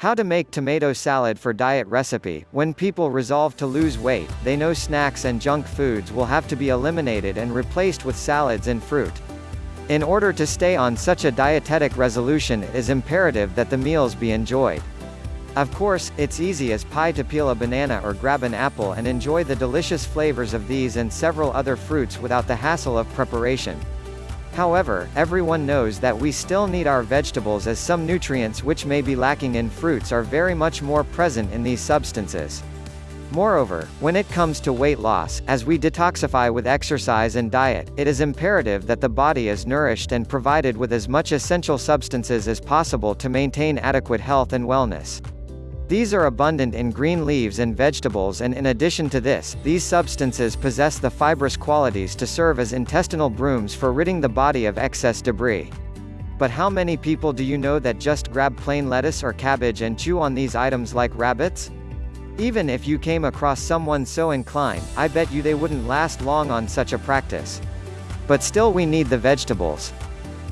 How to make tomato salad for diet recipe. When people resolve to lose weight, they know snacks and junk foods will have to be eliminated and replaced with salads and fruit. In order to stay on such a dietetic resolution it is imperative that the meals be enjoyed. Of course, it's easy as pie to peel a banana or grab an apple and enjoy the delicious flavors of these and several other fruits without the hassle of preparation. However, everyone knows that we still need our vegetables as some nutrients which may be lacking in fruits are very much more present in these substances. Moreover, when it comes to weight loss, as we detoxify with exercise and diet, it is imperative that the body is nourished and provided with as much essential substances as possible to maintain adequate health and wellness. These are abundant in green leaves and vegetables and in addition to this, these substances possess the fibrous qualities to serve as intestinal brooms for ridding the body of excess debris. But how many people do you know that just grab plain lettuce or cabbage and chew on these items like rabbits? Even if you came across someone so inclined, I bet you they wouldn't last long on such a practice. But still we need the vegetables.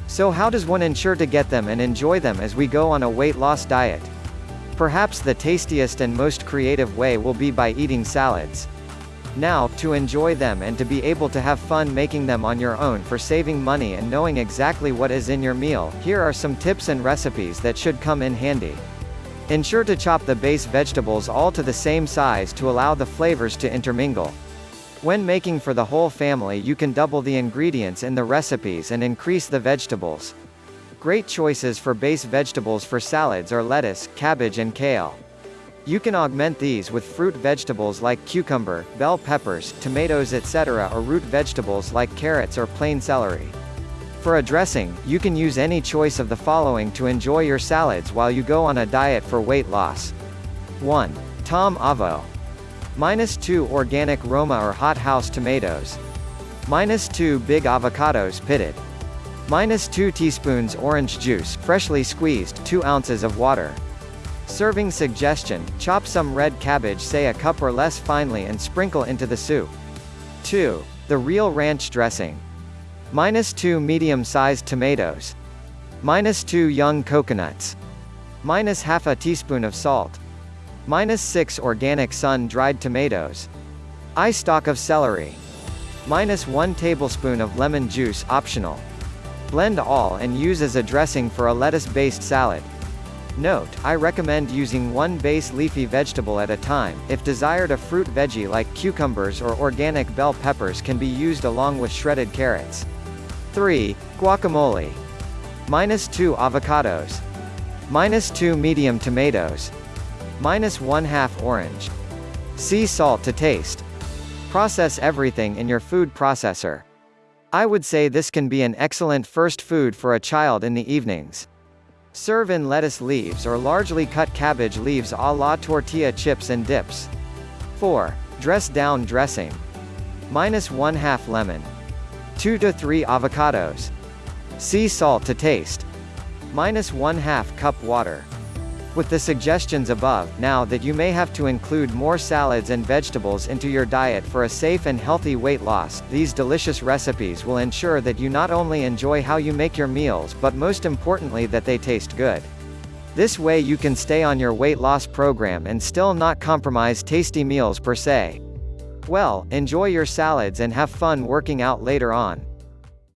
So how does one ensure to get them and enjoy them as we go on a weight loss diet? Perhaps the tastiest and most creative way will be by eating salads. Now, to enjoy them and to be able to have fun making them on your own for saving money and knowing exactly what is in your meal, here are some tips and recipes that should come in handy. Ensure to chop the base vegetables all to the same size to allow the flavors to intermingle. When making for the whole family you can double the ingredients in the recipes and increase the vegetables. Great choices for base vegetables for salads are lettuce, cabbage and kale. You can augment these with fruit vegetables like cucumber, bell peppers, tomatoes etc. or root vegetables like carrots or plain celery. For a dressing, you can use any choice of the following to enjoy your salads while you go on a diet for weight loss. 1. Tom Avo. Minus 2 organic Roma or hot house tomatoes. Minus 2 big avocados pitted. Minus 2 teaspoons orange juice, freshly squeezed, 2 ounces of water. Serving suggestion, chop some red cabbage say a cup or less finely and sprinkle into the soup. 2. The real ranch dressing. Minus 2 medium-sized tomatoes. Minus 2 young coconuts. Minus half a teaspoon of salt. Minus 6 organic sun-dried tomatoes. Eye stalk of celery. Minus 1 tablespoon of lemon juice optional. Blend all and use as a dressing for a lettuce-based salad. Note, I recommend using one base leafy vegetable at a time, if desired a fruit veggie like cucumbers or organic bell peppers can be used along with shredded carrots. 3. Guacamole. Minus 2 avocados. Minus 2 medium tomatoes. Minus 1 half orange. Sea salt to taste. Process everything in your food processor. I would say this can be an excellent first food for a child in the evenings. Serve in lettuce leaves or largely cut cabbage leaves a la tortilla chips and dips. 4. Dress down dressing. Minus 1 half lemon. 2 to 3 avocados. Sea salt to taste. Minus 1 half cup water. With the suggestions above, now that you may have to include more salads and vegetables into your diet for a safe and healthy weight loss, these delicious recipes will ensure that you not only enjoy how you make your meals but most importantly that they taste good. This way you can stay on your weight loss program and still not compromise tasty meals per se. Well, enjoy your salads and have fun working out later on.